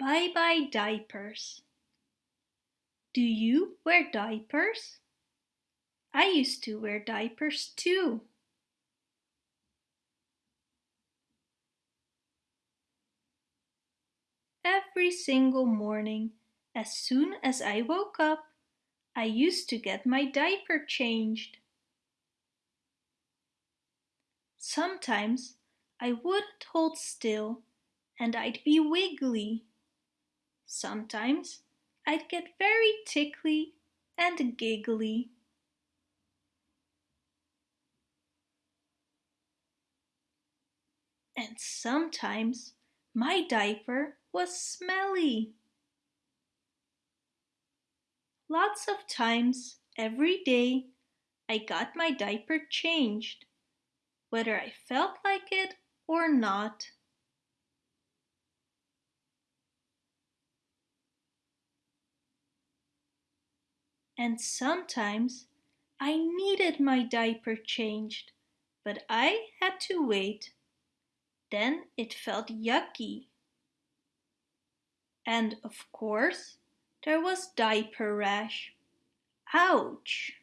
Bye-bye diapers. Do you wear diapers? I used to wear diapers too. Every single morning, as soon as I woke up, I used to get my diaper changed. Sometimes I wouldn't hold still and I'd be wiggly. Sometimes I'd get very tickly and giggly. And sometimes my diaper was smelly. Lots of times every day I got my diaper changed, whether I felt like it or not. And sometimes I needed my diaper changed, but I had to wait. Then it felt yucky. And of course, there was diaper rash. Ouch!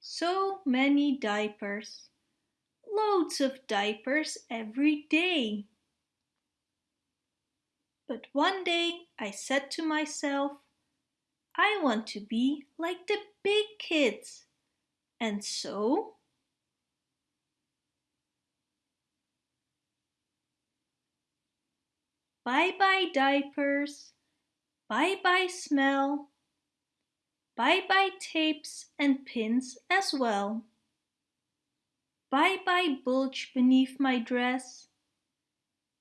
So many diapers. Loads of diapers every day. But one day I said to myself, I want to be like the big kids. And so Bye-bye diapers, bye-bye smell, bye-bye tapes and pins as well. Bye-bye bulge beneath my dress,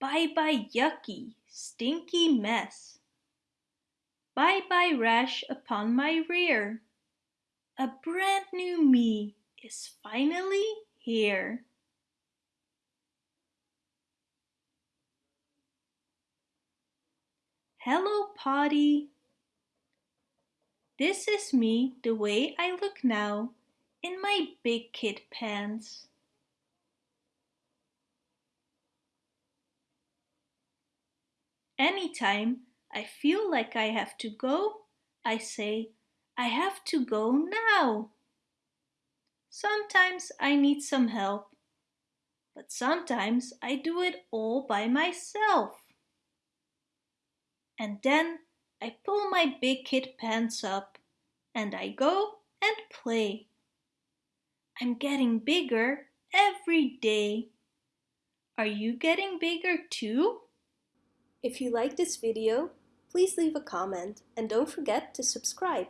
bye-bye yucky, stinky mess. Bye-bye rash upon my rear. A brand new me is finally here. Hello, Potty. This is me the way I look now in my big kid pants. Anytime I feel like I have to go, I say, I have to go now. Sometimes I need some help, but sometimes I do it all by myself. And then I pull my big kid pants up and I go and play. I'm getting bigger every day. Are you getting bigger too? If you like this video, please leave a comment and don't forget to subscribe.